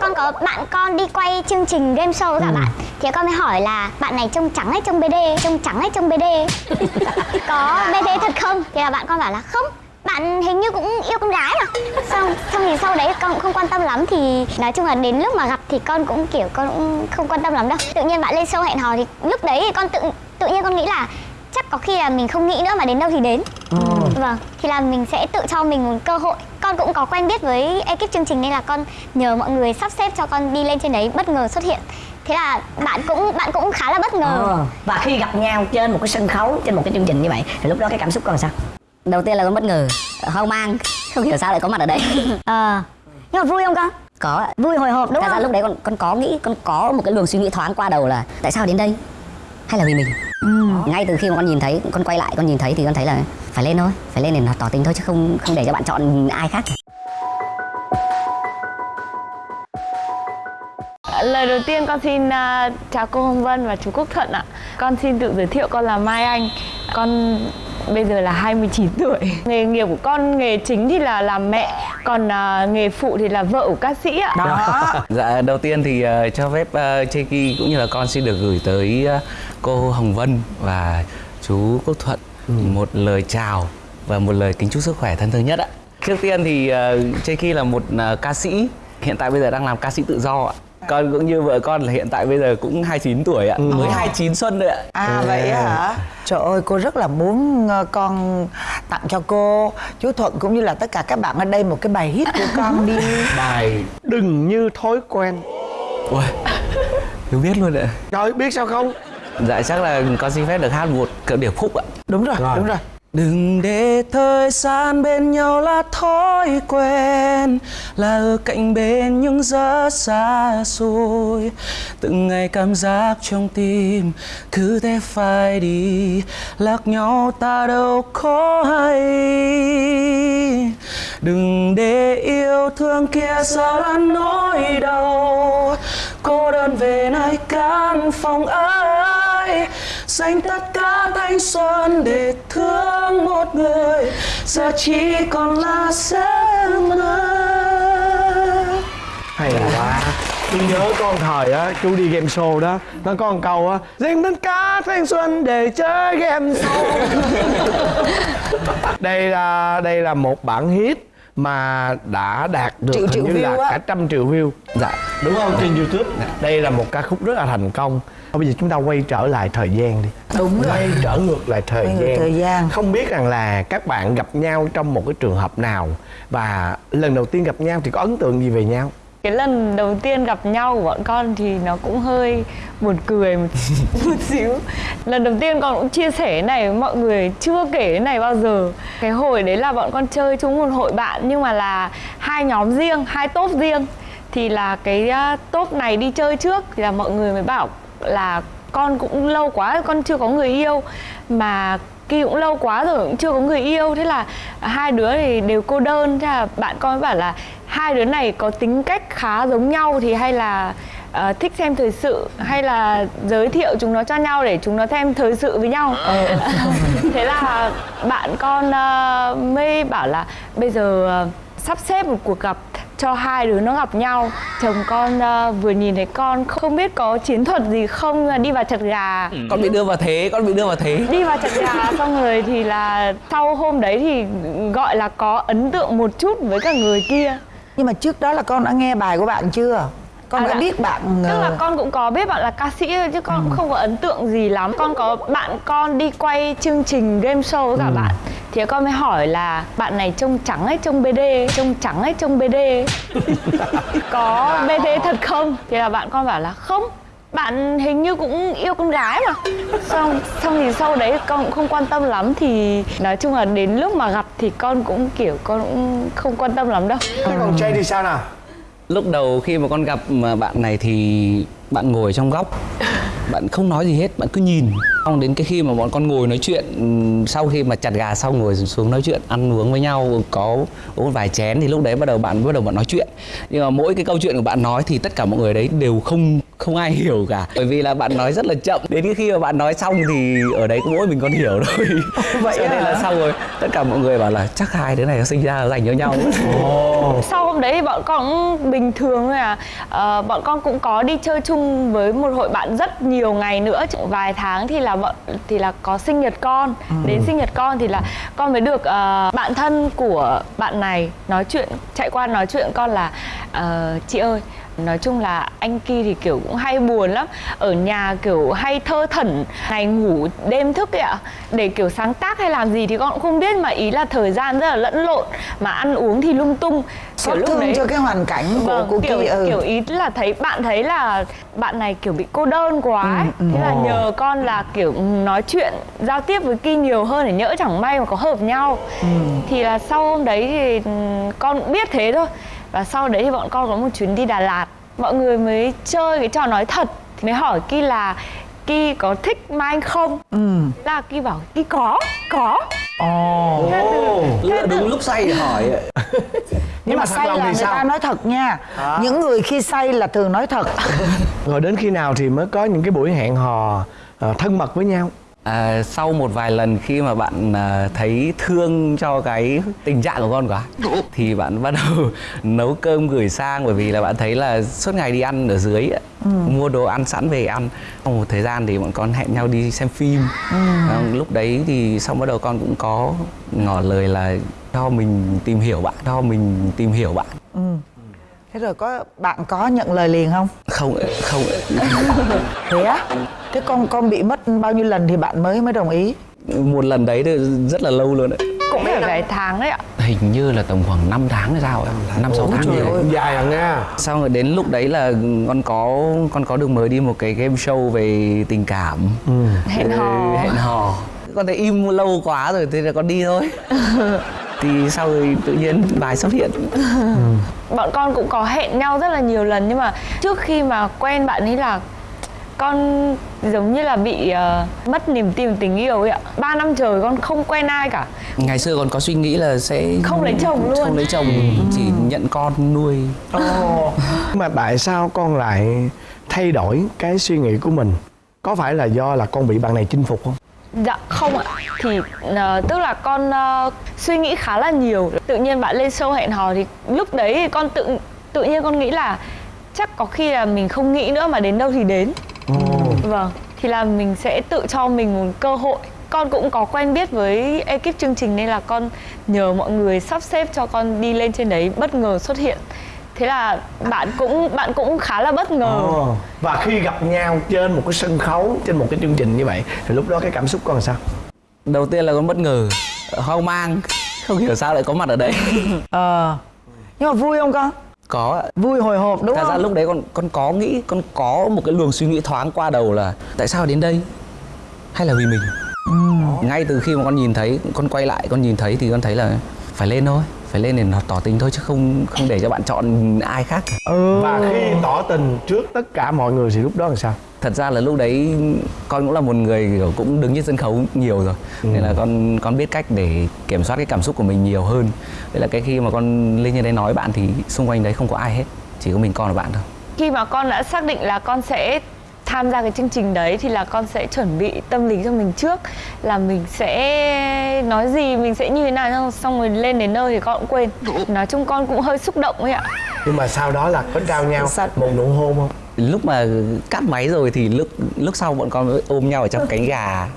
con có bạn con đi quay chương trình game show với cả bạn. Thì con mới hỏi là bạn này trông trắng hay trông bd trông trắng hay trông bd có bd thật không? Thì là bạn con bảo là không bạn hình như cũng yêu con gái mà xong xong thì sau đấy con cũng không quan tâm lắm thì nói chung là đến lúc mà gặp thì con cũng kiểu con cũng không quan tâm lắm đâu. Tự nhiên bạn lên show hẹn hò thì lúc đấy thì con tự tự nhiên con nghĩ là có khi là mình không nghĩ nữa mà đến đâu thì đến. Vâng thì là mình sẽ tự cho mình một cơ hội. Con cũng có quen biết với ekip chương trình nên là con nhờ mọi người sắp xếp cho con đi lên trên đấy bất ngờ xuất hiện. Thế là bạn cũng bạn cũng khá là bất ngờ. Ờ, và khi gặp nhau trên một cái sân khấu trên một cái chương trình như vậy thì lúc đó cái cảm xúc con sao? Đầu tiên là con bất ngờ hoang mang không hiểu sao lại có mặt ở đây. Ờ nhưng mà vui không con? Có vui hồi hộp đúng thật ra không? lúc đấy con con có nghĩ con có một cái luồng suy nghĩ thoáng qua đầu là tại sao đến đây? Hay là vì mình ngay từ khi mà con nhìn thấy con quay lại con nhìn thấy thì con thấy là phải lên thôi phải lên để tỏ tình thôi chứ không không để cho bạn chọn ai khác. Lời đầu tiên con xin à, chào cô Hồng Vân và chú Quốc Thuận ạ. Con xin tự giới thiệu con là Mai Anh. Con bây giờ là 29 tuổi. Nghề nghiệp của con nghề chính thì là làm mẹ, còn à, nghề phụ thì là vợ của ca sĩ ạ. đó Dạ đầu tiên thì ờ, cho phép uh, Cheki cũng như là con xin được gửi tới ờ, cô Hồng Vân và chú Quốc Thuận một lời chào và một lời kính chúc sức khỏe thân thương nhất ạ. Trước tiên thì uh, Cheki là một ờ, ca sĩ hiện tại bây giờ đang làm ca sĩ tự do ạ. Con cũng như vợ con là hiện tại bây giờ cũng 29 tuổi ạ, mới 29 xuân rồi ạ. À vậy hả? Trời ơi cô rất là muốn ờ, con tặng cho cô chú Thuận cũng như là tất cả các bạn ở đây một cái bài hit của con đi bài đừng như thói quen Ui, Hiếu biết luôn ạ. trời biết sao không Dạ chắc là con xin phép được hát một điệp khúc ạ. Đúng rồi, Rồi. đúng rồi Đừng để thời gian bên nhau là thói quen, Là ở cạnh bên nhưng rất xa xôi. Từng ngày cảm giác trong tim, cứ thế phải đi, Lạc nhau ta đâu có hay. Đừng để yêu thương kia giờ là nỗi đau, Cô đơn về nơi căn phòng ấy Dành tất cả thanh xuân để thương một người. Giờ chỉ còn là giấc mơ. Hay quá. Tôi nhớ con thời á chú đi game show đó. Nó có một câu á dành tất cả thanh xuân để chơi game show. Đây là đây là một bản hit mà đã đạt được Triệu hình triệu như là á. cả trăm triệu view. Dạ đúng không? Trên youtube. Đây là một ca khúc rất là thành công bây giờ chúng ta quay trở lại thời gian đi. Đúng rồi. quay trở ngược lại thời Quay gian. thời gian. không biết rằng là các bạn gặp nhau trong một cái trường hợp nào và lần đầu tiên gặp nhau thì có ấn tượng gì về nhau? Cái lần đầu tiên gặp nhau của bọn con thì nó cũng hơi buồn cười một, một xíu. Lần đầu tiên con cũng chia sẻ cái này với mọi người Chưa kể cái này bao giờ. Cái hồi đấy là bọn con chơi chung một hội bạn Nhưng mà là hai nhóm riêng, hai top riêng. Thì là cái uh, top này đi chơi trước Thì là mọi người mới bảo là con cũng lâu quá con chưa có người yêu. Mà Kỳ cũng lâu quá rồi cũng chưa có người yêu. Thế là hai đứa thì đều cô đơn. Thế là bạn con mới bảo là Hai đứa này có tính cách khá giống nhau Thì hay là ờ, thích xem thời sự Hay là giới thiệu chúng nó cho nhau Để chúng nó thêm thời sự với nhau. Thế là bạn con ờ, mới bảo là Bây giờ ờ, sắp xếp một cuộc gặp cho hai đứa nó gặp nhau. Chồng con ờ, vừa nhìn thấy con không biết có chiến thuật gì không là đi vào chặt gà. Con bị đưa vào thế, con bị đưa vào thế. Đi vào chặt gà xong rồi thì là sau hôm đấy thì gọi là có ấn tượng một chút với cả người kia. Nhưng mà trước đó là con đã nghe bài của bạn chưa? Con À, đã dạ. biết bạn tức là ờ, con cũng có biết bạn là ca sĩ thôi chứ con cũng không có ấn tượng gì lắm. Con có bạn con đi quay chương trình game show với cả bạn thì con mới hỏi là bạn này trông trắng hay trông bd trông trắng hay trông bd có bd thật không? Thì là bạn con bảo là không bạn hình như cũng yêu con gái mà. Xong xong thì sau đấy con cũng không quan tâm lắm thì nói chung là đến lúc mà gặp thì con cũng kiểu con cũng không quan tâm lắm đâu. Thế còn Jay thì sao nào Lúc đầu khi mà con gặp mà bạn này thì bạn ngồi trong góc Bạn không nói gì hết, bạn cứ nhìn. Xong đến cái khi mà bọn con ngồi nói chuyện ừm, sau khi mà chặt gà xong ngồi xuống nói chuyện ăn uống với nhau có uống vài chén thì lúc đấy bắt đầu bạn bắt đầu bạn nói chuyện. Nhưng mà mỗi cái câu chuyện của bạn nói thì tất cả mọi người đấy đều không không ai hiểu cả. Bởi vì là bạn nói rất là chậm. Đến cái khi mà bạn nói xong thì ở đấy có mỗi mình con hiểu thôi. Vậy cho nên là xong rồi. Tất cả mọi người bảo là chắc hai đứa này nó sinh ra là dành cho nhau. Sau hôm đấy thì bọn con cũng bình thường thôi à. Ờ, bọn con cũng có đi chơi chung với một hội bạn rất nhiều ngày nữa. Vài tháng thì là bọn thì là có sinh nhật con. Đến sinh nhật con thì là con mới được ờ, bạn thân của bạn này nói chuyện chạy qua nói chuyện con là "Ờ, chị ơi nói chung là anh Ki thì kiểu cũng hay buồn lắm. Ở nhà kiểu hay thơ thẩn ngày ngủ đêm thức ấy ạ. Để kiểu sáng tác hay làm gì thì con cũng không biết mà ý là thời gian rất là lẫn lộn. Mà ăn uống thì lung tung. Xót thương cho cái hoàn cảnh của vâng, của kiểu, Ki ừ. kiểu ý là thấy bạn thấy là bạn này kiểu bị cô đơn quá ấy. thế là nhờ con là kiểu nói chuyện giao tiếp với Ki nhiều hơn để nhỡ chẳng may mà có hợp nhau. Thì là sau hôm đấy thì ừm, con cũng biết thế thôi và sau đấy thì bọn con có một chuyến đi Đà Lạt. Mọi người mới chơi cái trò nói thật. Thì mới hỏi Ki là Ki có thích Mai Anh không? Là Ki bảo Ki có, có. Ồ. lựa đúng lúc say để hỏi nhưng mà say lòng là thì người sao? ta nói thật nha. Những người khi say là thường nói thật. Rồi đến khi nào thì mới có những cái buổi hẹn hò ờ, thân mật với nhau À, sau một vài lần khi mà bạn à, thấy thương cho cái tình trạng của con quá thì bạn bắt đầu nấu cơm gửi sang bởi vì là bạn thấy là suốt ngày đi ăn ở dưới ạ, mua đồ ăn sẵn về ăn. Sau một thời gian thì bọn con hẹn nhau đi xem phim. À, lúc đấy thì xong bắt đầu con cũng có ngỏ lời là cho mình tìm hiểu bạn cho mình tìm hiểu bạn. Thế rồi có bạn có nhận lời liền không? Không không thế á thế con con bị mất bao nhiêu lần thì bạn mới mới đồng ý? Một lần đấy thì rất là lâu luôn đấy. Cũng phải vài tháng đấy ạ. hình như là tầm khoảng 5 tháng hay sao ạ năm sáu tháng gì đấy dài à nha Xong rồi đến lúc đấy là con có con có được mời đi một cái game show về tình cảm. Hẹn hò. hẹn hò. Con thấy im lâu quá rồi thế là con đi thôi. Thì sau rồi tự nhiên bài xuất hiện. Bọn con cũng có hẹn nhau rất là nhiều lần nhưng mà trước khi mà quen bạn ấy là con giống như là bị ờ, mất niềm tin tình yêu ấy ạ. Ba năm trời con không quen ai cả. Ngày xưa con có suy nghĩ là sẽ Không lấy chồng luôn. không lấy chồng chỉ nhận con nuôi. Mà tại sao con lại thay đổi cái suy nghĩ của mình? Có phải là do là con bị bạn này chinh phục không? Dạ không ạ. Thì ờ, tức là con ờ, suy nghĩ khá là nhiều. Tự nhiên bạn lên show hẹn hò thì lúc đấy thì con tự tự nhiên con nghĩ là chắc có khi là mình không nghĩ nữa mà đến đâu thì đến vâng thì là mình sẽ tự cho mình một cơ hội. Con cũng có quen biết với ekip chương trình nên là con nhờ mọi người sắp xếp cho con đi lên trên đấy bất ngờ xuất hiện. Thế là bạn cũng bạn cũng khá là bất ngờ. Ồ. và khi gặp nhau trên một cái sân khấu trên một cái chương trình như vậy thì lúc đó cái cảm xúc con làm sao? Đầu tiên là con bất ngờ hoang mang không hiểu sao lại có mặt ở đây. Ờ. Nhưng mà vui không con có ạ. Vui hồi hộp đúng Thật ra không? lúc đấy con con có nghĩ con có một cái luồng suy nghĩ thoáng qua đầu là tại sao đến đây? Hay là vì mình? Ngay từ khi mà con nhìn thấy con quay lại con nhìn thấy thì con thấy là phải lên thôi phải lên để nó tỏ tình thôi chứ không không để cho bạn chọn ai khác cả. và khi tỏ tình trước tất cả mọi người thì lúc đó làm sao thật ra là lúc đấy con cũng là một người kiểu cũng đứng trên sân khấu nhiều rồi. Nên là con con biết cách để kiểm soát cái cảm xúc của mình nhiều hơn. Đấy là cái khi mà con lên như đấy nói bạn thì xung quanh đấy không có ai hết chỉ có mình con và bạn thôi. Khi mà con đã xác định là con sẽ tham gia cái chương trình đấy thì là con sẽ chuẩn bị tâm lý cho mình trước là mình sẽ nói gì mình sẽ như thế nào xong- xong rồi lên đến nơi thì con cũng quên. Nói chung con cũng hơi xúc động ấy ạ. Nhưng mà sau đó là có trao nhau Sao- một nụ hôn không lúc mà cắt máy rồi thì lúc lúc sau bọn con ôm nhau ở trong cánh gà.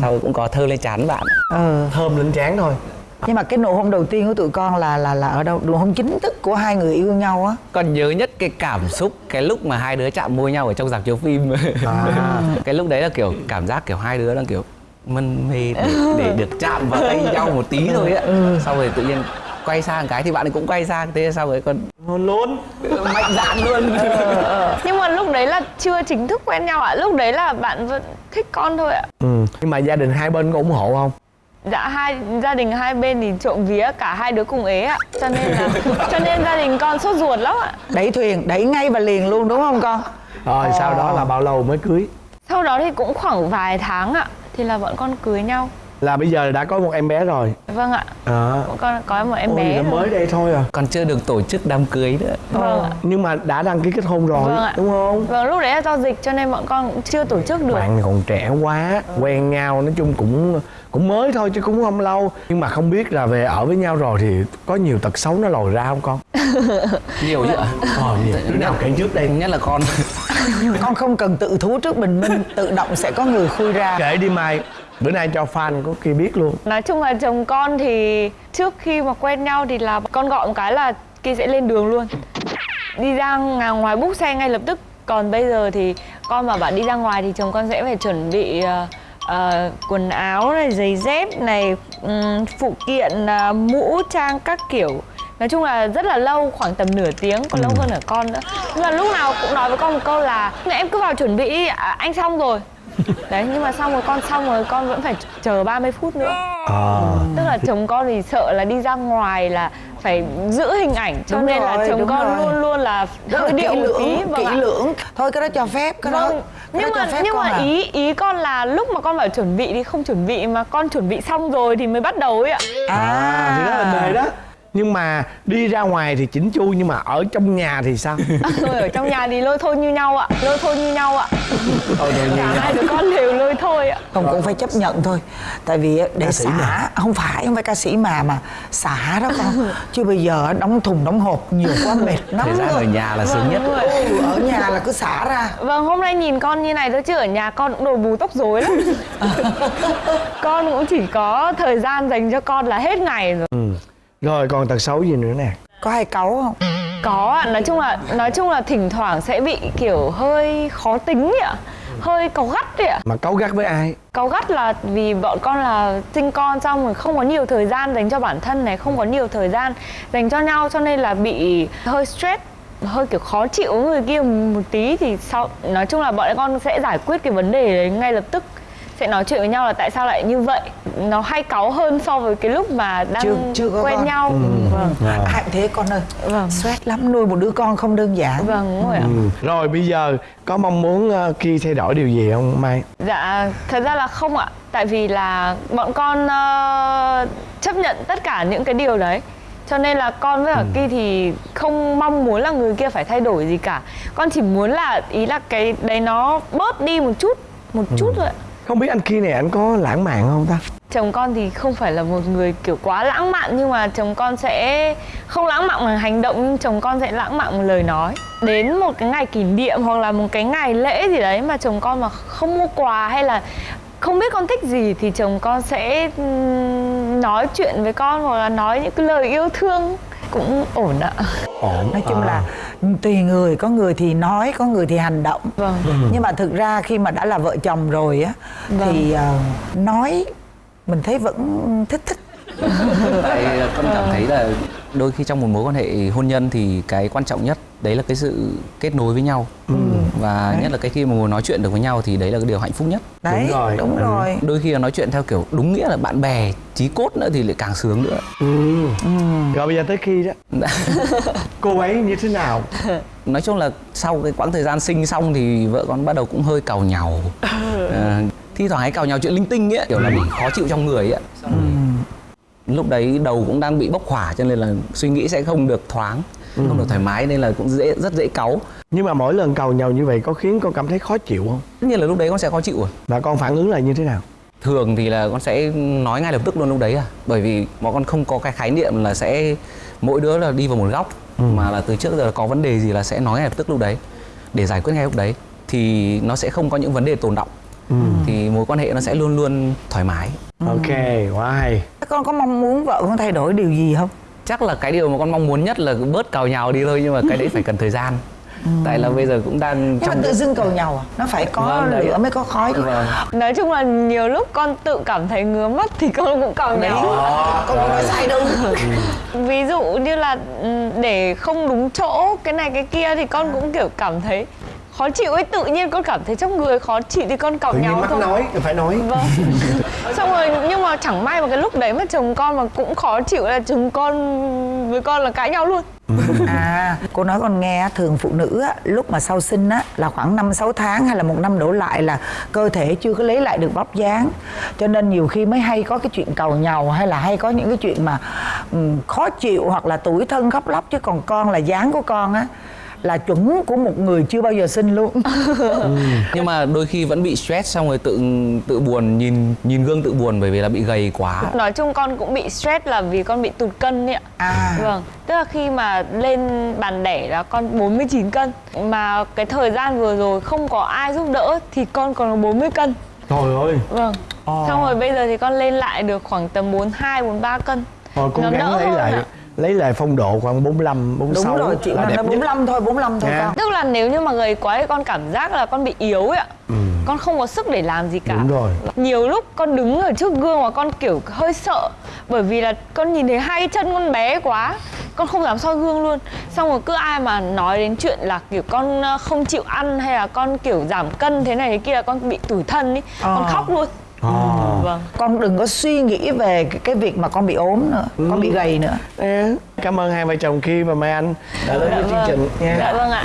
Sau rồi cũng có thơ lên chán bạn. Ờ. Thơm lên trán thôi. Nhưng mà cái nụ hôn đầu tiên của tụi con là là là ở đâu? Nụ hôn chính thức của hai người yêu nhau á. Còn nhớ nhất cái cảm xúc cái lúc mà hai đứa chạm môi nhau ở trong dạp chiếu phim. Cái lúc đấy là kiểu cảm giác kiểu hai đứa đang kiểu mân mê để, để được chạm vào tay nhau một tí thôi á. Sau rồi tự nhiên quay sang cái thì bạn ấy cũng quay sang thế sau rồi còn luôn mạnh dạn luôn. Nhưng mà lúc đấy là chưa chính thức quen nhau ạ lúc đấy là bạn vẫn thích con thôi ạ. Ừ. nhưng mà gia đình hai bên có ủng hộ không? Dạ hai gia đình hai bên thì trộm vía cả hai đứa cùng ế ạ cho nên là cho nên gia đình con sốt ruột lắm ạ. Đẩy thuyền đẩy ngay và liền luôn đúng không con? Rồi sau đó là bao lâu mới cưới? Sau đó thì cũng khoảng vài tháng ạ thì là bọn con cưới nhau là bây giờ đã có một em bé rồi. Vâng ạ. À. bọn con có một em Ôi, bé mới đây thôi à. Còn chưa được tổ chức đám cưới nữa. Vâng ạ. Nhưng mà đã đăng ký kết hôn rồi Vâng ạ. đúng không? Vâng lúc đấy là do dịch cho nên bọn con cũng chưa tổ chức được. Bạn còn trẻ quá quen nhau nói chung cũng cũng mới thôi chứ cũng không lâu. Nhưng mà không biết là về ở với nhau rồi thì có nhiều tật xấu nó lòi ra không con? Nhiều chứ ạ. Ờ nhiều. Đứa nào kể trước đây nhất là con. Con không cần tự thú trước bình minh tự động sẽ có người khui ra. Kể đi mai bữa nay cho fan có kia biết luôn. Nói chung là chồng con thì trước khi mà quen nhau thì là con gọi một cái là kia sẽ lên đường luôn. Đi ra ng- ngoài búc xe ngay lập tức. Còn bây giờ thì con mà bạn đi ra ngoài thì chồng con sẽ phải chuẩn bị ờ, ờ, quần áo này giày dép này ừm, phụ kiện ờ, mũ trang các kiểu. Nói chung là rất là lâu khoảng tầm nửa tiếng còn lâu hơn ở con nữa. Nhưng mà lúc nào cũng nói với con một câu là em cứ vào chuẩn bị đi à, anh xong rồi đấy nhưng mà xong rồi con xong rồi con vẫn phải chờ 30 phút nữa ờ tức là chồng con thì sợ là đi ra ngoài là phải giữ hình ảnh cho Đúng nên là rồi, chồng đúng con rồi. luôn luôn là rất hơi là điệu kỹ một tí lưỡng vâng kỹ ạ. lưỡng thôi cái đó cho phép cái đó vâng cái nhưng đó mà cho phép nhưng mà à. ý ý con là lúc mà con bảo chuẩn bị thì không chuẩn bị mà con chuẩn bị xong rồi thì mới bắt đầu ấy ạ à thì đó là đề đó nhưng mà đi ra ngoài thì chỉnh chu nhưng mà ở trong nhà thì sao ở trong nhà thì lôi thôi như nhau ạ lôi thôi như nhau ạ Thôi được cả hai đứa con đều lôi thôi ạ không cũng phải chấp nhận thôi tại vì để Ca sĩ xả mà. không phải không phải ca sĩ mà mà xả đó con chứ bây giờ đóng thùng đóng hộp nhiều quá mệt lắm thời gian rồi. ở nhà là sướng nhất Vâng, rồi. ừ, ở nhà là cứ xả ra Vâng, hôm nay nhìn con như này thôi chứ ở nhà con cũng đồ bù tóc rối lắm. con cũng chỉ có thời gian dành cho con là hết ngày rồi. ừ. Rồi còn tật xấu gì nữa nè? Có hay cáu không? Có ạ, nói chung là nói chung là thỉnh thoảng sẽ bị kiểu hơi khó tính ạ. Hơi cáu gắt ấy ạ. mà cáu gắt với ai? Cáu gắt là vì bọn con là sinh con xong rồi không có nhiều thời gian dành cho bản thân này, không có nhiều thời gian dành cho nhau cho nên là bị hơi stress hơi kiểu khó chịu với người kia một tí thì sau nói chung là bọn con sẽ giải quyết cái vấn đề đấy ngay lập tức sẽ nói chuyện với nhau là tại sao lại như vậy nó hay cáu hơn so với cái lúc mà đang Chưa- chưa có quen con. nhau vâng Rồi. ai cũng thế con ơi Vâng. stress lắm nuôi một đứa con không đơn giản vâng đúng rồi ạ ừ. rồi bây giờ có mong muốn uh, khi thay đổi điều gì không mai Dạ, thật ra là không ạ. Tại vì là bọn con ờ, chấp nhận tất cả những cái điều đấy. Cho nên là con với cả Ki thì không mong muốn là người kia phải thay đổi gì cả. Con chỉ muốn là ý là cái đấy nó bớt đi một chút, một chút thôi ạ không biết anh kia này anh có lãng mạn không ta Chồng con thì không phải là một người kiểu quá lãng mạn, nhưng mà chồng con sẽ không lãng mạn bằng hành động, nhưng chồng con sẽ lãng mạn bằng lời nói. Đến một cái ngày kỷ niệm hoặc là một cái ngày lễ gì đấy mà chồng con mà không mua quà hay là không biết con thích gì thì chồng con sẽ nói chuyện với con hoặc là nói những cái lời yêu thương cũng ổn ạ. ổn nói chung À. là tùy người có người thì nói có người thì hành động Vâng. nhưng mà thực ra khi mà đã là vợ chồng rồi á thì ờ, nói mình thấy vẫn thích thích tại ờ, con cảm thấy là đôi khi trong một mối quan hệ hôn nhân thì cái quan trọng nhất đấy là cái sự kết nối với nhau và nhất là cái khi mà ngồi nói chuyện được với nhau thì đấy là cái điều hạnh phúc nhất. Đấy Đúng rồi. đúng Ừ. rồi. Đôi khi là nói chuyện theo kiểu đúng nghĩa là bạn bè chí cốt nữa thì lại càng sướng nữa. Ừ. rồi bây giờ tới khi đó. Cô ấy như thế nào? Nói chung là sau cái quãng thời gian sinh xong thì vợ con bắt đầu cũng hơi càu nhàu Ờ, thi thoảng hay càu nhàu chuyện linh tinh ấy kiểu là bị khó chịu trong người ấy Xong rồi lúc đấy đầu cũng đang bị bốc hỏa cho nên là suy nghĩ sẽ không được thoáng không được thoải mái nên là cũng dễ rất dễ cáu. Nhưng mà mỗi lần cầu nhau như vậy có khiến con cảm thấy khó chịu không? Tất nhiên là lúc đấy con sẽ khó chịu rồi. Và con phản ứng là như thế nào? Thường thì là con sẽ nói ngay lập tức luôn lúc đấy à. Bởi vì bọn con không có cái khái niệm là sẽ mỗi đứa là đi vào một góc mà là từ trước giờ có vấn đề gì là sẽ nói ngay lập tức lúc đấy để giải quyết ngay lúc đấy. Thì nó sẽ không có những vấn đề tồn động. Thì mối quan hệ nó sẽ luôn luôn thoải mái. Ok quá hay. Con có mong muốn vợ con thay đổi điều gì không chắc là cái điều mà con mong muốn nhất là bớt cào nhào đi thôi nhưng mà cái đấy phải cần thời gian. Tại là bây giờ cũng đang nhưng mà trong tự dưng cầu nhau à? Nó phải có Vâng, đấy. lửa mới có khói chứ. Vâng. Nói chung là nhiều lúc con tự cảm thấy ngứa mắt thì con cũng cảm thấy con không nói sai đâu. Ví dụ như là ừm, để không đúng chỗ cái này cái kia thì con cũng kiểu cảm thấy khó chịu ấy tự nhiên con cảm thấy trong người khó chịu thì con nhiên nhau mắc thôi. nói phải nói. Vâng. Xong rồi nhưng mà chẳng may mà cái lúc đấy mà chồng con mà cũng khó chịu là chồng con với con là cãi nhau luôn. À cô nói con nghe thường phụ nữ á, lúc mà sau sinh á là khoảng 5 6 tháng hay là một năm đổ lại là cơ thể chưa có lấy lại được vóc dáng. Cho nên nhiều khi mới hay có cái chuyện cầu nhàu hay là hay có những cái chuyện mà ừm, khó chịu hoặc là tủi thân khóc lóc. Chứ còn con là dáng của con á là chuẩn của một người chưa bao giờ sinh luôn. Nhưng mà đôi khi vẫn bị stress xong rồi tự tự buồn nhìn nhìn gương tự buồn bởi vì là bị gầy quá. Nói chung con cũng bị stress là vì con bị tụt cân ấy ạ. À. vâng tức là khi mà lên bàn đẻ là con 49 cân. Mà cái thời gian vừa rồi không có ai giúp đỡ thì con còn 40 cân. Trời ơi. Vâng. Xong rồi bây giờ thì con lên lại được khoảng tầm 42 43 cân. Thôi cố Nó gắng đỡ lấy hơn lại ạ. Lấy lại phong độ khoảng 45 46 đúng rồi chị là đẹp nó nhất. 45 thôi 45 thôi con. Tức là nếu như mà gầy quá thì con cảm giác là con bị yếu ấy ạ con không có sức để làm gì cả. Đúng rồi. nhiều lúc con đứng ở trước gương mà con kiểu hơi sợ bởi vì là con nhìn thấy hai chân con bé quá con không dám soi gương luôn. Xong rồi cứ ai mà nói đến chuyện là kiểu con ờ, không chịu ăn hay là con kiểu giảm cân thế này thế kia là con bị tủi thân ý con Ờ. khóc luôn Ờ. vâng. Con đừng có suy nghĩ về cái, cái việc mà con bị ốm nữa con bị gầy nữa. Cảm ơn hai vợ chồng Kim và Mai Anh đã đến với chương trình. nha dạ vâng ạ